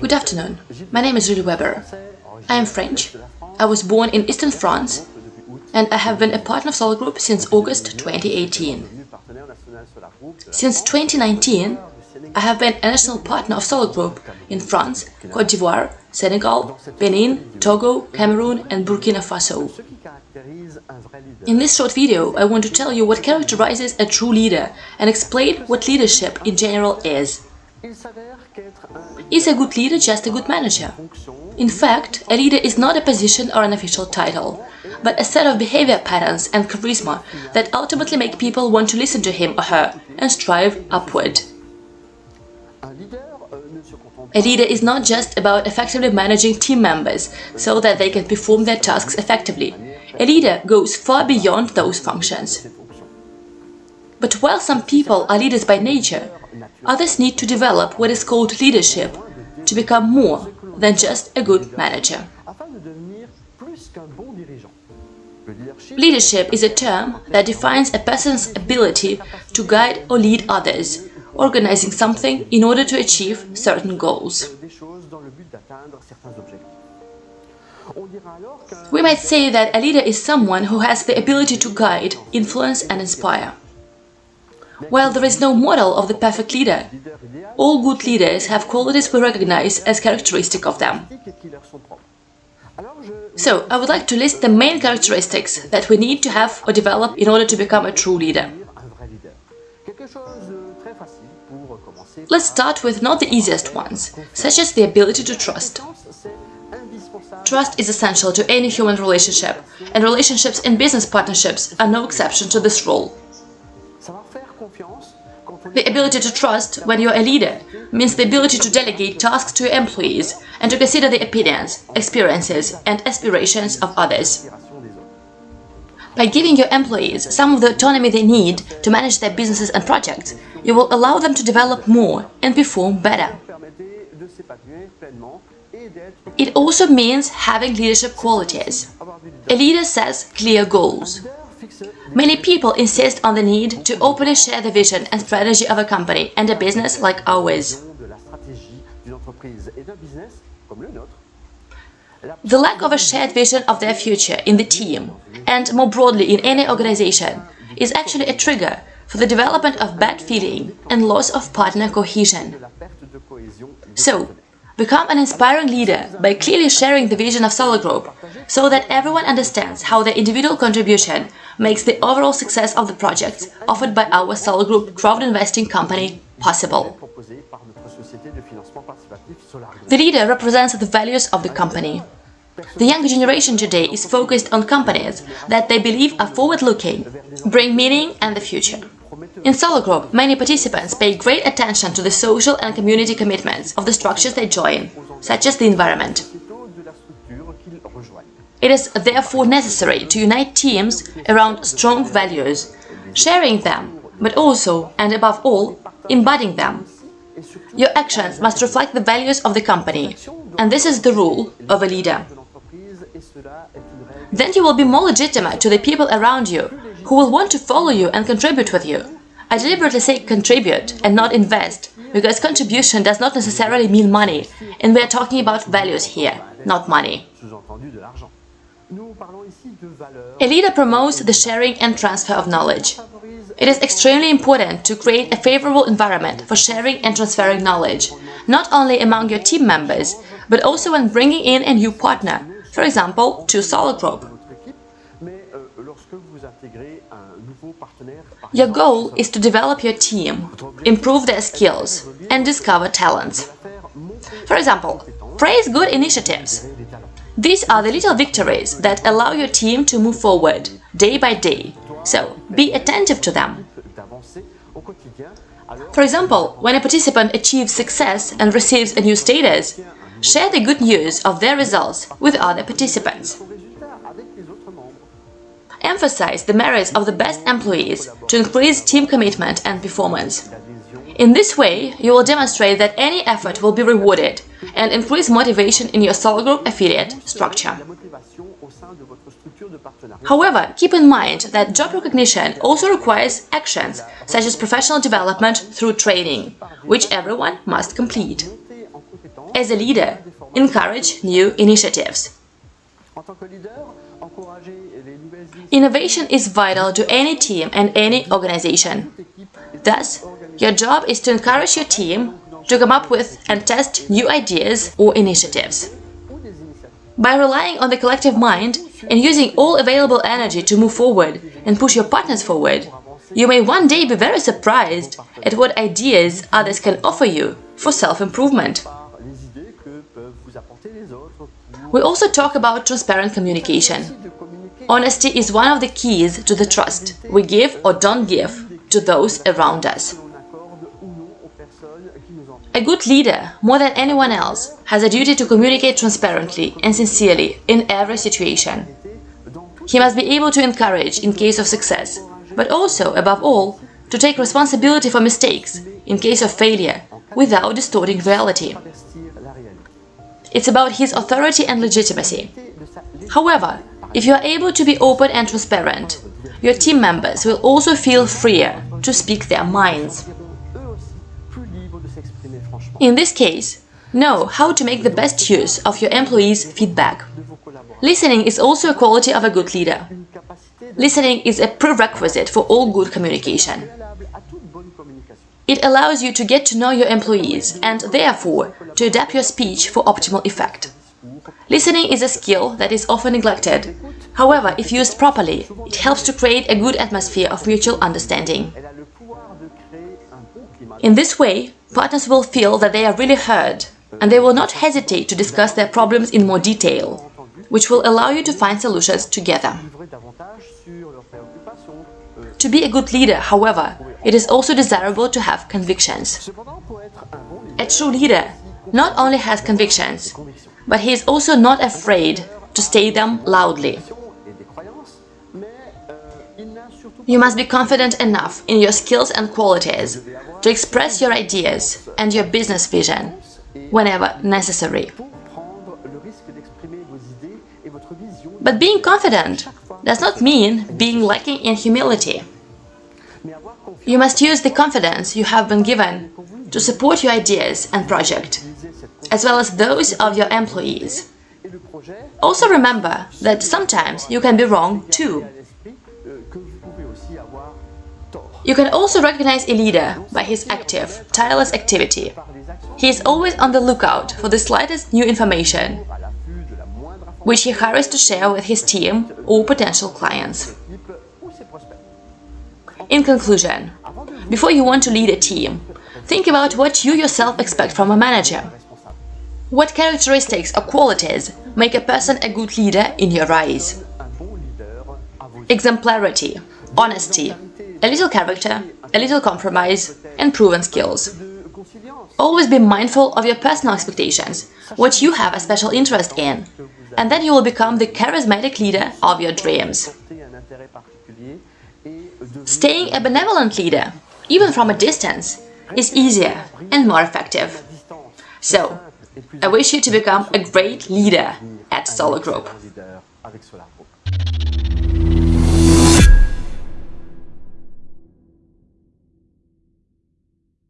Good afternoon. My name is Julie Weber. I am French. I was born in eastern France and I have been a partner of Solar Group since August 2018. Since 2019, I have been a national partner of Solar Group in France, Cote d'Ivoire, Senegal, Benin, Togo, Cameroon and Burkina Faso. In this short video, I want to tell you what characterizes a true leader and explain what leadership in general is. Is a good leader just a good manager? In fact, a leader is not a position or an official title, but a set of behavior patterns and charisma that ultimately make people want to listen to him or her and strive upward. A leader is not just about effectively managing team members so that they can perform their tasks effectively. A leader goes far beyond those functions. But while some people are leaders by nature, others need to develop what is called leadership to become more than just a good manager. Leadership is a term that defines a person's ability to guide or lead others, organizing something in order to achieve certain goals. We might say that a leader is someone who has the ability to guide, influence and inspire. While there is no model of the perfect leader, all good leaders have qualities we recognize as characteristic of them. So, I would like to list the main characteristics that we need to have or develop in order to become a true leader. Let's start with not the easiest ones, such as the ability to trust. Trust is essential to any human relationship, and relationships and business partnerships are no exception to this rule. The ability to trust when you're a leader means the ability to delegate tasks to your employees and to consider the opinions, experiences and aspirations of others. By giving your employees some of the autonomy they need to manage their businesses and projects, you will allow them to develop more and perform better. It also means having leadership qualities. A leader sets clear goals. Many people insist on the need to openly share the vision and strategy of a company and a business like ours. The lack of a shared vision of their future in the team, and more broadly in any organization, is actually a trigger for the development of bad feeling and loss of partner cohesion. So, become an inspiring leader by clearly sharing the vision of Solar Group so that everyone understands how their individual contribution makes the overall success of the projects offered by our Solar Group crowd investing company possible. The leader represents the values of the company. The younger generation today is focused on companies that they believe are forward-looking, bring meaning and the future. In Solar Group, many participants pay great attention to the social and community commitments of the structures they join, such as the environment. It is therefore necessary to unite teams around strong values, sharing them, but also, and above all, embodying them. Your actions must reflect the values of the company, and this is the rule of a leader. Then you will be more legitimate to the people around you, who will want to follow you and contribute with you. I deliberately say contribute and not invest, because contribution does not necessarily mean money, and we are talking about values here, not money. A leader promotes the sharing and transfer of knowledge. It is extremely important to create a favorable environment for sharing and transferring knowledge, not only among your team members, but also when bringing in a new partner, for example, to Solar Group. Your goal is to develop your team, improve their skills, and discover talents. For example, praise good initiatives, these are the little victories that allow your team to move forward, day by day, so be attentive to them. For example, when a participant achieves success and receives a new status, share the good news of their results with other participants. Emphasize the merits of the best employees to increase team commitment and performance. In this way, you will demonstrate that any effort will be rewarded and increase motivation in your Solar Group affiliate structure. However, keep in mind that job recognition also requires actions, such as professional development through training, which everyone must complete. As a leader, encourage new initiatives. Innovation is vital to any team and any organization. Thus, your job is to encourage your team to come up with and test new ideas or initiatives. By relying on the collective mind and using all available energy to move forward and push your partners forward, you may one day be very surprised at what ideas others can offer you for self-improvement. We also talk about transparent communication. Honesty is one of the keys to the trust we give or don't give to those around us. A good leader, more than anyone else, has a duty to communicate transparently and sincerely in every situation. He must be able to encourage in case of success, but also, above all, to take responsibility for mistakes in case of failure without distorting reality. It's about his authority and legitimacy. However, if you are able to be open and transparent, your team members will also feel freer to speak their minds. In this case, know how to make the best use of your employees' feedback. Listening is also a quality of a good leader. Listening is a prerequisite for all good communication. It allows you to get to know your employees and, therefore, to adapt your speech for optimal effect. Listening is a skill that is often neglected. However, if used properly, it helps to create a good atmosphere of mutual understanding. In this way, partners will feel that they are really heard, and they will not hesitate to discuss their problems in more detail, which will allow you to find solutions together. To be a good leader, however, it is also desirable to have convictions. A true leader not only has convictions, but he is also not afraid to state them loudly. You must be confident enough in your skills and qualities to express your ideas and your business vision whenever necessary. But being confident does not mean being lacking in humility. You must use the confidence you have been given to support your ideas and project, as well as those of your employees. Also remember that sometimes you can be wrong too. You can also recognize a leader by his active, tireless activity. He is always on the lookout for the slightest new information, which he hurries to share with his team or potential clients. In conclusion, before you want to lead a team, think about what you yourself expect from a manager. What characteristics or qualities make a person a good leader in your eyes? Exemplarity, honesty, a little character, a little compromise, and proven skills. Always be mindful of your personal expectations, what you have a special interest in, and then you will become the charismatic leader of your dreams. Staying a benevolent leader, even from a distance, is easier and more effective. So, I wish you to become a great leader at Solar Group.